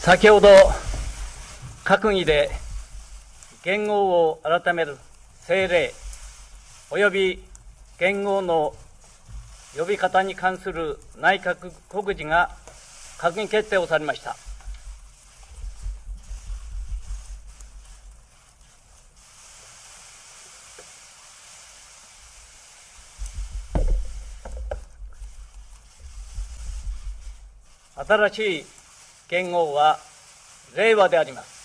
先ほど閣議で元号を改める政令及び元号の呼び方に関する内閣告示が閣議決定をされました。新しい元号は令和であります。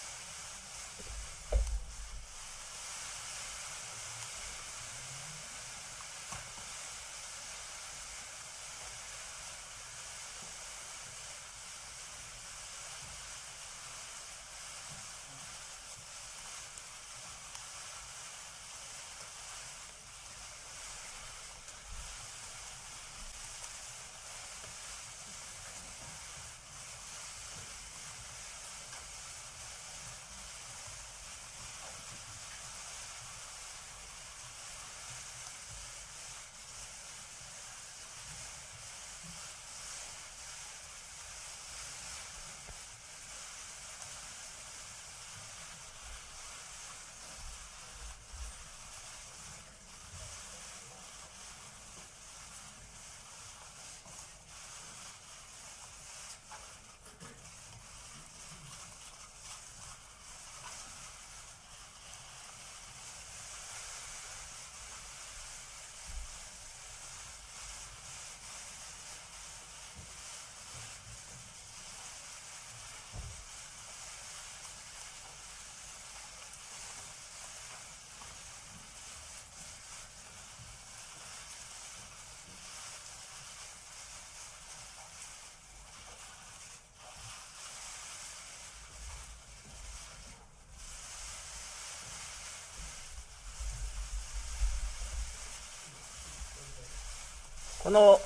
この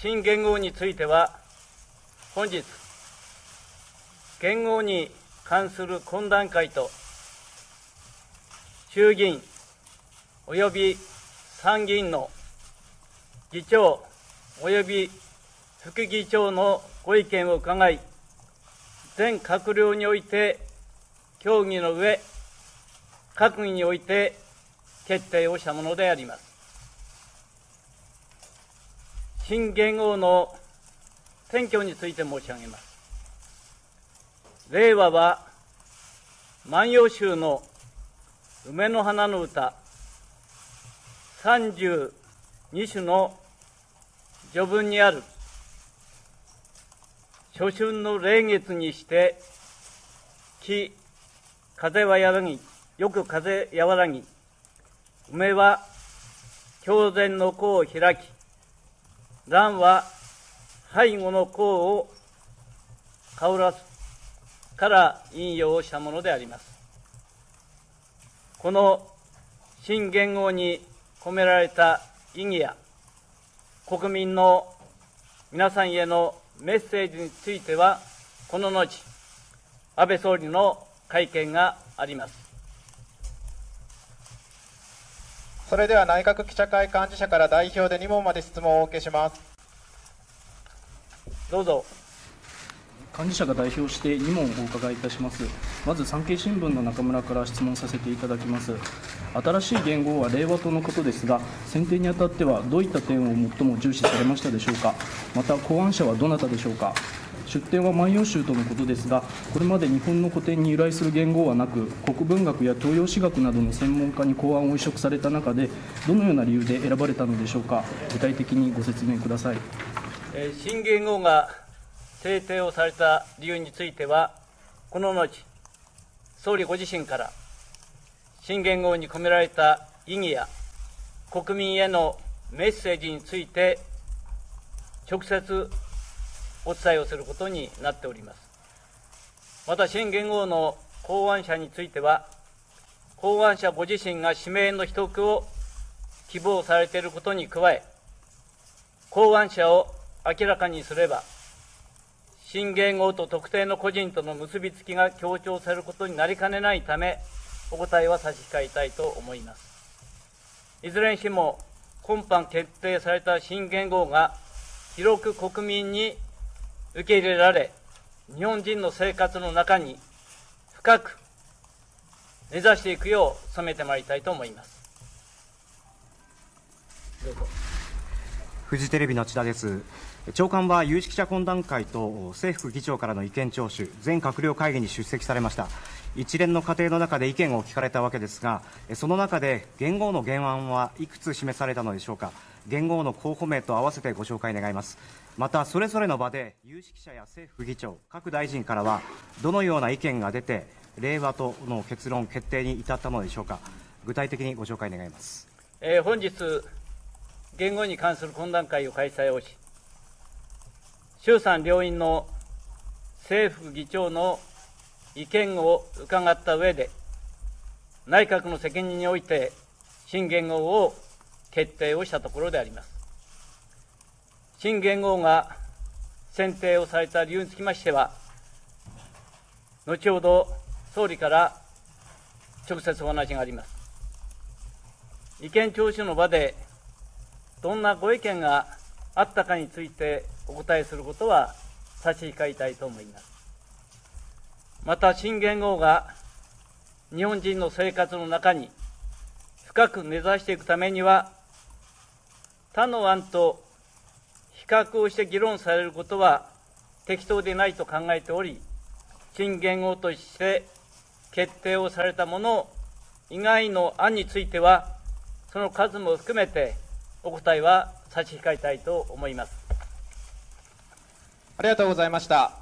新元号については、本日、元号に関する懇談会と、衆議院及び参議院の議長及び副議長のご意見を伺い、全閣僚において協議の上、閣議において決定をしたものであります。新元号の選挙について申し上げます。令和は万葉集の梅の花の歌32首の序文にある初春の霊月にして木風はやらぎよく風和らぎ梅は狂然の子を開き蘭は背後の甲を香らすから引用したものであります。この新元号に込められた意義や国民の皆さんへのメッセージについては、この後、安倍総理の会見があります。それでは内閣記者会幹事社から代表で2問まで質問をお受けします。どうぞ。幹事社が代表して2問お伺いいたします。まず産経新聞の中村から質問させていただきます。新しい言語は令和党のことですが、選定にあたってはどういった点を最も重視されましたでしょうか。また考案者はどなたでしょうか。出典は万葉集とのことですが、これまで日本の古典に由来する言語はなく、国文学や東洋史学などの専門家に考案を移植された中で、どのような理由で選ばれたのでしょうか、具体的にご説明ください。新言語が制定をされた理由については、この後、総理ご自身から、新言語に込められた意義や国民へのメッセージについて、直接お伝えをすることになっております。また、新元号の考案者については、考案者ご自身が指名の秘匿を希望されていることに加え、考案者を明らかにすれば、新元号と特定の個人との結びつきが強調されることになりかねないため、お答えは差し控えたいと思います。いずれにしても、今般決定された新元号が広く国民に受け入れられ、日本人の生活の中に深く根ざしていくよう努めてまいりたいと思います。どうぞ。フジテレビの千田です。長官は有識者懇談会と政府議長からの意見聴取全閣僚会議に出席されました。一連の過程の中で意見を聞かれたわけですがその中で元号の原案はいくつ示されたのでしょうか。元号の候補名と合わせてご紹介願います。またそれぞれの場で有識者や政府議長各大臣からはどのような意見が出て令和との結論決定に至ったのでしょうか具体的にご紹介願いますえー本日、言語に関する懇談会を開催をし、衆参両院の政府議長の意見を伺った上で、内閣の責任において新元号を決定をしたところであります。新元号が選定をされた理由につきましては、後ほど総理から直接お話があります。意見聴取の場でどんなご意見があったかについてお答えすることは差し控えたいと思います。また新元号が日本人の生活の中に深く根ざしていくためには他の案と比較をして議論されることは適当でないと考えており新元号として決定をされたもの以外の案についてはその数も含めてお答えは差し控えたいと思います。ありがとうございました